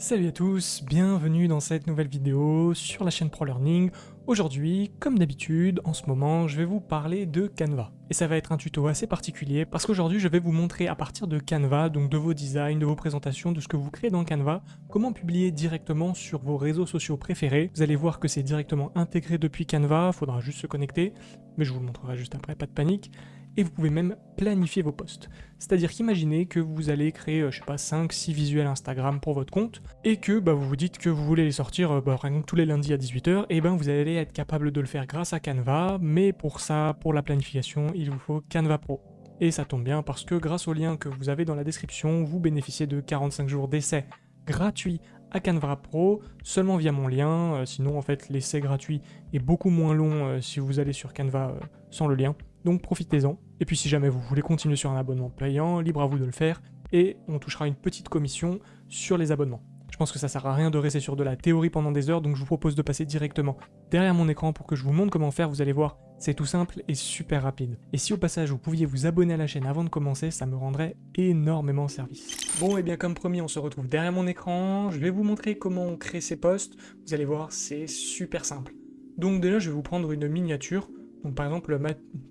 Salut à tous, bienvenue dans cette nouvelle vidéo sur la chaîne ProLearning. Aujourd'hui, comme d'habitude, en ce moment, je vais vous parler de Canva. Et ça va être un tuto assez particulier parce qu'aujourd'hui, je vais vous montrer à partir de Canva, donc de vos designs, de vos présentations, de ce que vous créez dans Canva, comment publier directement sur vos réseaux sociaux préférés. Vous allez voir que c'est directement intégré depuis Canva, faudra juste se connecter, mais je vous le montrerai juste après, pas de panique et vous pouvez même planifier vos posts. C'est-à-dire qu'imaginez que vous allez créer, euh, je sais pas, 5-6 visuels Instagram pour votre compte, et que bah, vous vous dites que vous voulez les sortir euh, bah, tous les lundis à 18h, et ben vous allez être capable de le faire grâce à Canva, mais pour ça, pour la planification, il vous faut Canva Pro. Et ça tombe bien parce que grâce au lien que vous avez dans la description, vous bénéficiez de 45 jours d'essai gratuit à Canva Pro, seulement via mon lien, euh, sinon en fait l'essai gratuit est beaucoup moins long si vous allez sur Canva sans le lien donc profitez-en. Et puis si jamais vous voulez continuer sur un abonnement payant, libre à vous de le faire, et on touchera une petite commission sur les abonnements. Je pense que ça sert à rien de rester sur de la théorie pendant des heures, donc je vous propose de passer directement derrière mon écran pour que je vous montre comment faire, vous allez voir, c'est tout simple et super rapide. Et si au passage vous pouviez vous abonner à la chaîne avant de commencer, ça me rendrait énormément service. Bon et bien comme promis, on se retrouve derrière mon écran, je vais vous montrer comment on crée ces posts, vous allez voir, c'est super simple. Donc déjà je vais vous prendre une miniature, donc par exemple,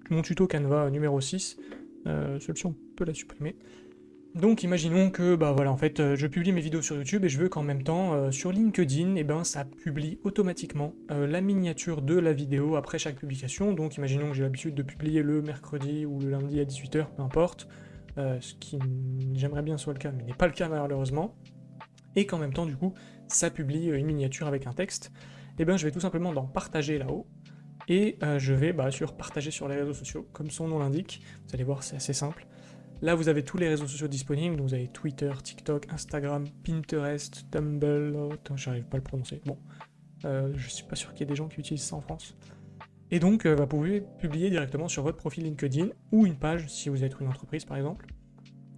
mon tuto Canva numéro 6, euh, celui-ci on peut la supprimer. Donc imaginons que bah voilà en fait euh, je publie mes vidéos sur YouTube et je veux qu'en même temps euh, sur LinkedIn et eh ben ça publie automatiquement la miniature de la vidéo après chaque publication. Donc imaginons que j'ai l'habitude de publier le mercredi ou le lundi à 18h, peu importe, ce qui j'aimerais bien soit le cas mais n'est pas le cas malheureusement. Et qu'en même temps du coup ça publie une miniature avec un texte. Et eh ben je vais tout simplement dans partager là-haut et euh, je vais bah, sur partager sur les réseaux sociaux, comme son nom l'indique, vous allez voir c'est assez simple. Là vous avez tous les réseaux sociaux disponibles, donc vous avez Twitter, TikTok, Instagram, Pinterest, Tumblr, oh, j'arrive pas à le prononcer, bon, euh, je suis pas sûr qu'il y ait des gens qui utilisent ça en France. Et donc euh, bah, vous pouvez publier directement sur votre profil LinkedIn, ou une page si vous êtes une entreprise par exemple,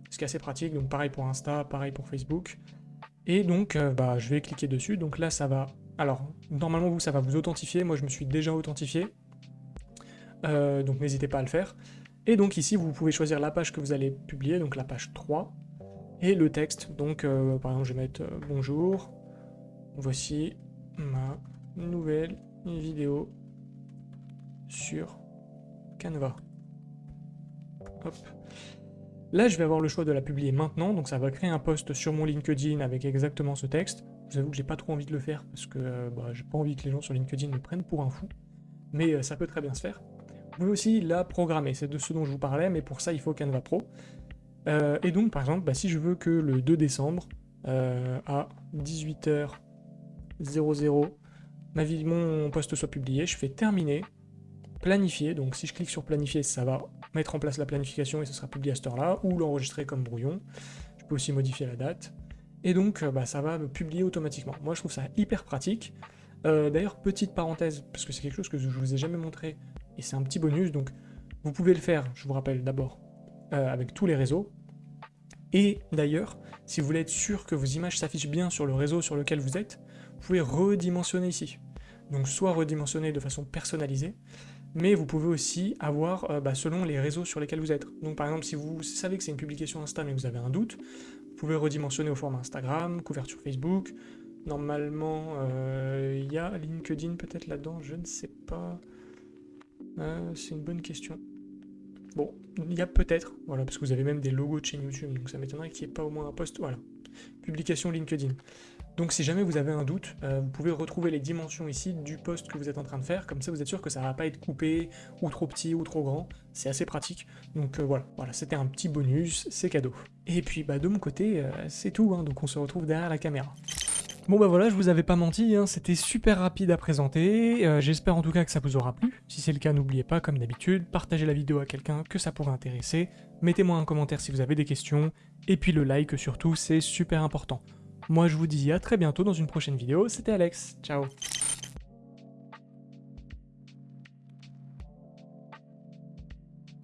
ce qui est assez pratique, donc pareil pour Insta, pareil pour Facebook. Et donc bah, je vais cliquer dessus, donc là ça va alors, normalement, vous, ça va vous authentifier. Moi, je me suis déjà authentifié. Euh, donc, n'hésitez pas à le faire. Et donc, ici, vous pouvez choisir la page que vous allez publier, donc la page 3. Et le texte. Donc, euh, par exemple, je vais mettre euh, Bonjour, voici ma nouvelle vidéo sur Canva. Hop. Là, je vais avoir le choix de la publier maintenant, donc ça va créer un post sur mon LinkedIn avec exactement ce texte. J'avoue que j'ai pas trop envie de le faire parce que euh, bah, j'ai pas envie que les gens sur LinkedIn me prennent pour un fou, mais euh, ça peut très bien se faire. Vous pouvez aussi la programmer, c'est de ce dont je vous parlais, mais pour ça il faut Canva Pro. Euh, et donc par exemple, bah, si je veux que le 2 décembre, à 18h00, ma vie, mon poste soit publié, je fais terminer, planifier, donc si je clique sur planifier, ça va mettre en place la planification et ça sera publié à cette heure-là, ou l'enregistrer comme brouillon. Je peux aussi modifier la date et donc euh, bah, ça va me publier automatiquement. Moi je trouve ça hyper pratique. Euh, d'ailleurs, petite parenthèse, parce que c'est quelque chose que je vous ai jamais montré, et c'est un petit bonus, donc vous pouvez le faire, je vous rappelle d'abord, euh, avec tous les réseaux. Et d'ailleurs, si vous voulez être sûr que vos images s'affichent bien sur le réseau sur lequel vous êtes, vous pouvez redimensionner ici. Donc soit redimensionner de façon personnalisée, mais vous pouvez aussi avoir bah, selon les réseaux sur lesquels vous êtes. Donc par exemple, si vous savez que c'est une publication Insta mais vous avez un doute, pouvez redimensionner au format Instagram, couverture Facebook. Normalement, euh, il y a LinkedIn peut-être là-dedans, je ne sais pas. Euh, c'est une bonne question. Bon, il y a peut-être, voilà, parce que vous avez même des logos de chaîne YouTube, donc ça m'étonnerait qu'il n'y ait pas au moins un post, voilà. Publication LinkedIn. Donc si jamais vous avez un doute, euh, vous pouvez retrouver les dimensions ici du post que vous êtes en train de faire, comme ça vous êtes sûr que ça va pas être coupé, ou trop petit, ou trop grand, c'est assez pratique. Donc euh, voilà, voilà c'était un petit bonus, c'est cadeau. Et puis bah de mon côté, euh, c'est tout, hein, donc on se retrouve derrière la caméra. Bon bah voilà, je vous avais pas menti, hein, c'était super rapide à présenter, j'espère en tout cas que ça vous aura plu. Si c'est le cas, n'oubliez pas, comme d'habitude, partagez la vidéo à quelqu'un que ça pourrait intéresser, mettez-moi un commentaire si vous avez des questions, et puis le like surtout, c'est super important. Moi je vous dis à très bientôt dans une prochaine vidéo, c'était Alex, ciao